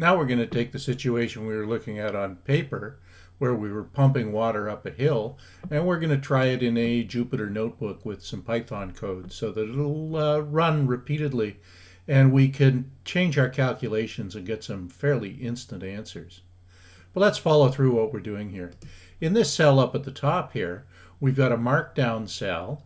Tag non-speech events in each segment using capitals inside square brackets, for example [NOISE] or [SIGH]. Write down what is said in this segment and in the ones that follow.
Now we're going to take the situation we were looking at on paper where we were pumping water up a hill and we're going to try it in a Jupyter notebook with some Python code so that it'll uh, run repeatedly and we can change our calculations and get some fairly instant answers. But let's follow through what we're doing here. In this cell up at the top here, we've got a markdown cell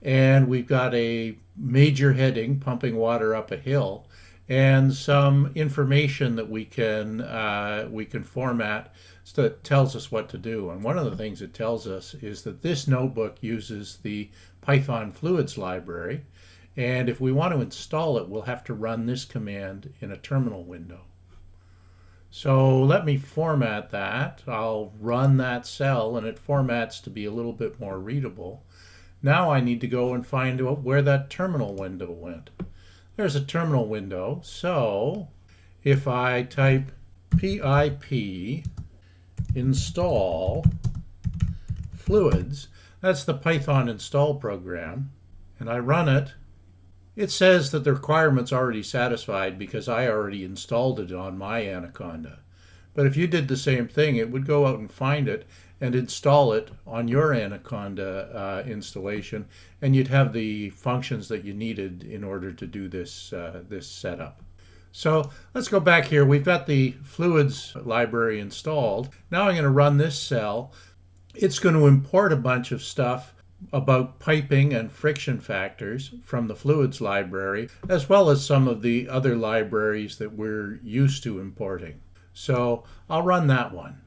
and we've got a major heading pumping water up a hill and some information that we can uh, we can format so that tells us what to do. And one of the things it tells us is that this notebook uses the Python fluids library. And if we want to install it, we'll have to run this command in a terminal window. So let me format that. I'll run that cell and it formats to be a little bit more readable. Now I need to go and find out where that terminal window went. There's a terminal window. So if I type pip install fluids, that's the Python install program, and I run it, it says that the requirement's already satisfied because I already installed it on my Anaconda. But if you did the same thing, it would go out and find it and install it on your Anaconda uh, installation, and you'd have the functions that you needed in order to do this, uh, this setup. So let's go back here. We've got the fluids library installed. Now I'm going to run this cell. It's going to import a bunch of stuff about piping and friction factors from the fluids library, as well as some of the other libraries that we're used to importing. So I'll run that one.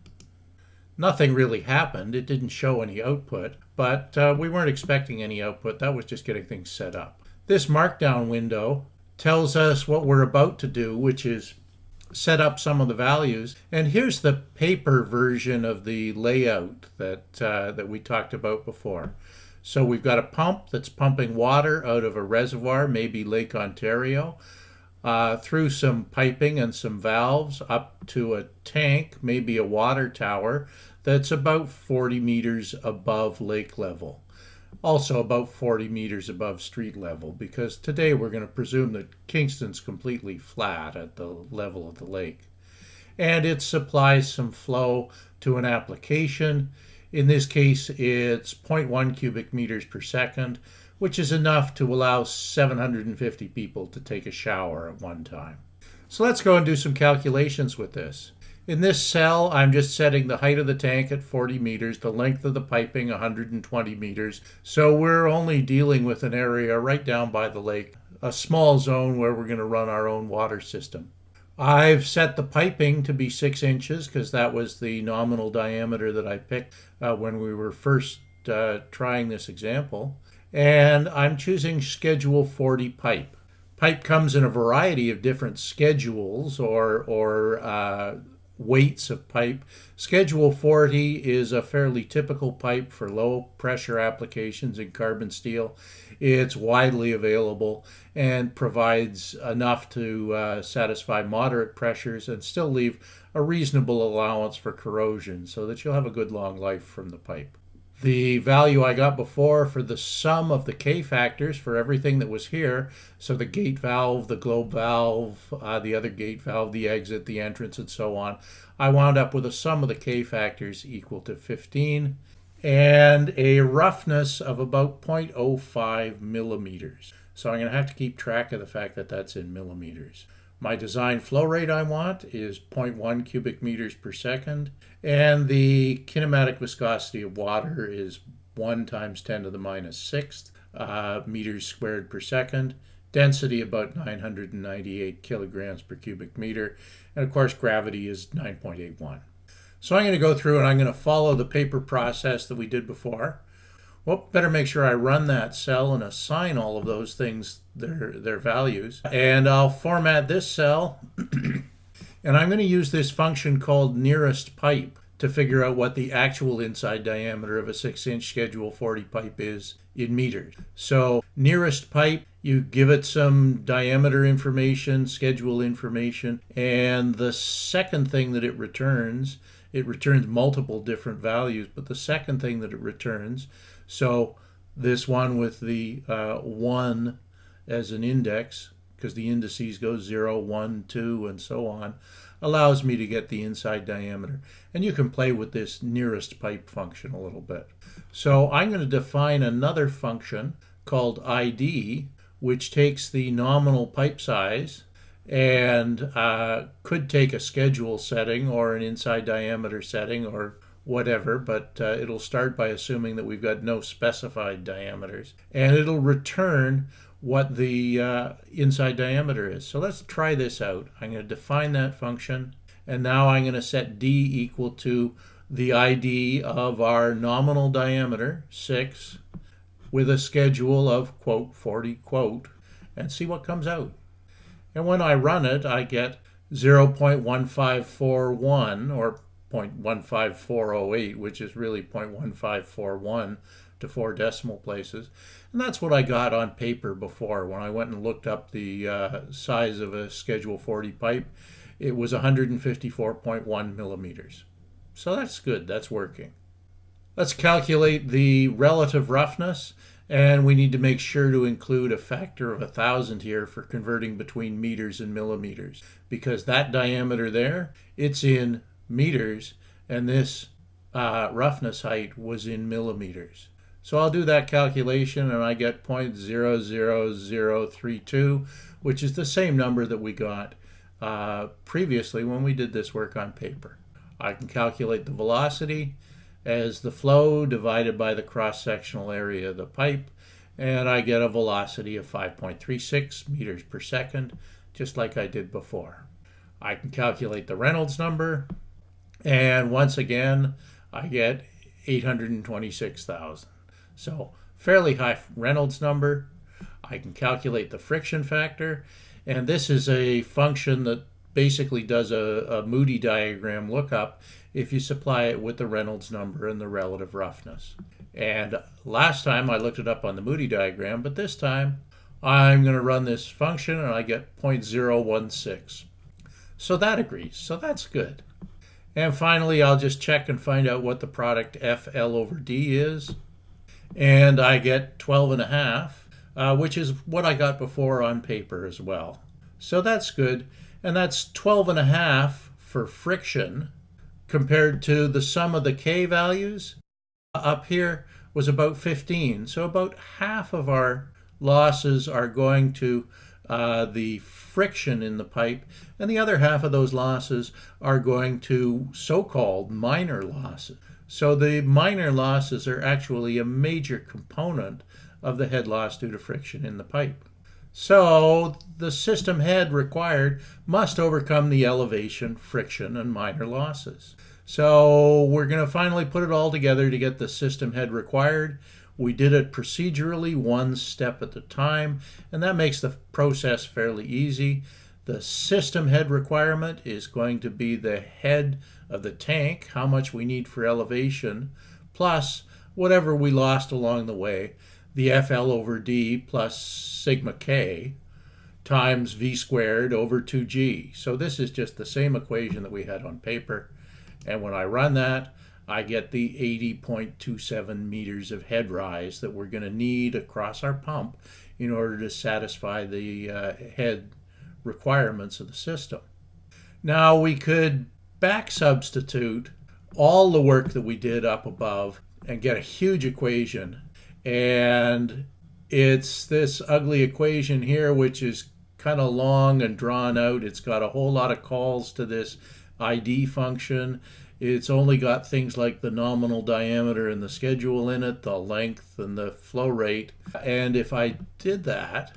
Nothing really happened. It didn't show any output, but uh, we weren't expecting any output. That was just getting things set up. This markdown window tells us what we're about to do, which is set up some of the values. And here's the paper version of the layout that, uh, that we talked about before. So we've got a pump that's pumping water out of a reservoir, maybe Lake Ontario uh, through some piping and some valves up to a tank, maybe a water tower, that's about 40 meters above lake level. Also about 40 meters above street level, because today we're going to presume that Kingston's completely flat at the level of the lake. And it supplies some flow to an application. In this case, it's 0.1 cubic meters per second which is enough to allow 750 people to take a shower at one time. So let's go and do some calculations with this. In this cell, I'm just setting the height of the tank at 40 meters, the length of the piping 120 meters. So we're only dealing with an area right down by the lake, a small zone where we're going to run our own water system. I've set the piping to be six inches because that was the nominal diameter that I picked uh, when we were first uh, trying this example and I'm choosing schedule 40 pipe. Pipe comes in a variety of different schedules or, or uh, weights of pipe. Schedule 40 is a fairly typical pipe for low pressure applications in carbon steel. It's widely available and provides enough to uh, satisfy moderate pressures and still leave a reasonable allowance for corrosion so that you'll have a good long life from the pipe the value I got before for the sum of the K factors for everything that was here. So the gate valve, the globe valve, uh, the other gate valve, the exit, the entrance, and so on. I wound up with a sum of the K factors equal to 15 and a roughness of about 0.05 millimeters. So I'm going to have to keep track of the fact that that's in millimeters. My design flow rate I want is 0.1 cubic meters per second, and the kinematic viscosity of water is 1 times 10 to the minus 6th uh, meters squared per second. Density about 998 kilograms per cubic meter, and of course gravity is 9.81. So I'm going to go through and I'm going to follow the paper process that we did before. Well, better make sure I run that cell and assign all of those things their, their values. And I'll format this cell. [CLEARS THROAT] and I'm going to use this function called nearest pipe to figure out what the actual inside diameter of a 6-inch Schedule 40 pipe is in meters. So nearest pipe, you give it some diameter information, schedule information, and the second thing that it returns, it returns multiple different values, but the second thing that it returns so this one with the uh, 1 as an index because the indices go 0, 1, 2, and so on, allows me to get the inside diameter. And you can play with this nearest pipe function a little bit. So I'm going to define another function called ID, which takes the nominal pipe size and uh, could take a schedule setting or an inside diameter setting or whatever, but uh, it'll start by assuming that we've got no specified diameters. And it'll return what the uh, inside diameter is. So let's try this out. I'm going to define that function, and now I'm going to set d equal to the ID of our nominal diameter, 6, with a schedule of quote 40 quote, and see what comes out. And when I run it, I get 0.1541 or 0.15408, which is really 0.1541 to four decimal places. And that's what I got on paper before. When I went and looked up the uh, size of a Schedule 40 pipe, it was 154.1 millimeters. So that's good, that's working. Let's calculate the relative roughness, and we need to make sure to include a factor of a thousand here for converting between meters and millimeters, because that diameter there, it's in meters, and this uh, roughness height was in millimeters. So I'll do that calculation and I get 0.00032, which is the same number that we got uh, previously when we did this work on paper. I can calculate the velocity as the flow divided by the cross-sectional area of the pipe, and I get a velocity of 5.36 meters per second, just like I did before. I can calculate the Reynolds number, and once again, I get 826,000. So fairly high Reynolds number. I can calculate the friction factor. And this is a function that basically does a, a Moody diagram lookup if you supply it with the Reynolds number and the relative roughness. And last time I looked it up on the Moody diagram, but this time I'm going to run this function and I get 0.016. So that agrees. So that's good. And finally, I'll just check and find out what the product FL over D is and I get 12 and a half, uh, which is what I got before on paper as well. So that's good. And that's 12 and a half for friction compared to the sum of the K values up here was about 15. So about half of our losses are going to uh, the friction in the pipe, and the other half of those losses are going to so-called minor losses. So the minor losses are actually a major component of the head loss due to friction in the pipe. So the system head required must overcome the elevation, friction, and minor losses. So we're going to finally put it all together to get the system head required. We did it procedurally, one step at a time, and that makes the process fairly easy. The system head requirement is going to be the head of the tank, how much we need for elevation, plus whatever we lost along the way, the FL over D plus sigma K times V squared over 2G. So this is just the same equation that we had on paper. And when I run that, I get the 80.27 meters of head rise that we're going to need across our pump in order to satisfy the uh, head requirements of the system. Now we could back substitute all the work that we did up above and get a huge equation. And it's this ugly equation here, which is kind of long and drawn out. It's got a whole lot of calls to this ID function. It's only got things like the nominal diameter and the schedule in it, the length and the flow rate. And if I did that,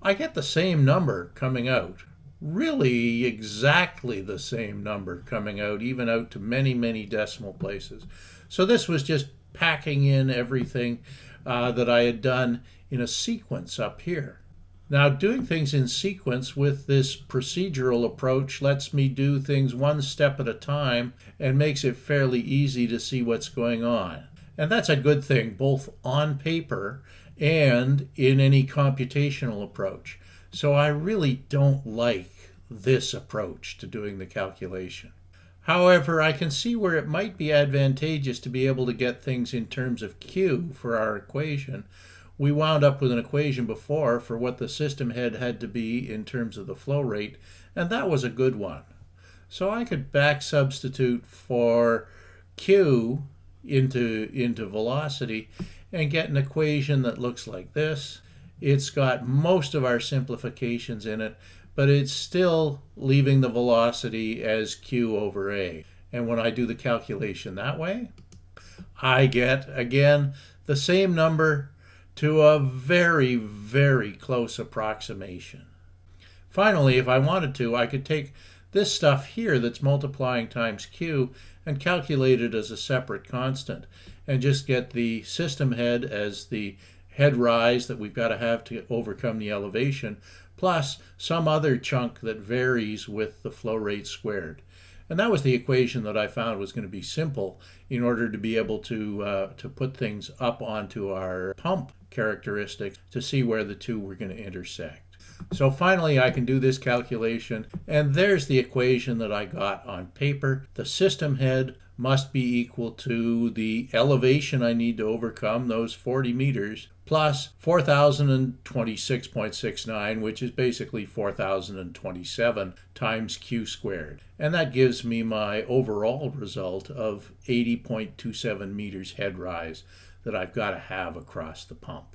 I get the same number coming out really exactly the same number coming out, even out to many, many decimal places. So this was just packing in everything uh, that I had done in a sequence up here. Now, doing things in sequence with this procedural approach lets me do things one step at a time and makes it fairly easy to see what's going on. And that's a good thing, both on paper and in any computational approach. So I really don't like this approach to doing the calculation. However, I can see where it might be advantageous to be able to get things in terms of Q for our equation we wound up with an equation before for what the system head had to be in terms of the flow rate, and that was a good one. So I could back substitute for Q into, into velocity and get an equation that looks like this. It's got most of our simplifications in it, but it's still leaving the velocity as q over a. And when I do the calculation that way, I get, again, the same number to a very, very close approximation. Finally, if I wanted to, I could take this stuff here that's multiplying times q and calculate it as a separate constant and just get the system head as the head rise that we've got to have to overcome the elevation plus some other chunk that varies with the flow rate squared. And that was the equation that I found was going to be simple in order to be able to, uh, to put things up onto our pump characteristics to see where the two were going to intersect. So finally I can do this calculation and there's the equation that I got on paper. The system head must be equal to the elevation I need to overcome, those 40 meters, plus 4,026.69, which is basically 4,027 times q squared. And that gives me my overall result of 80.27 meters head rise that I've got to have across the pump.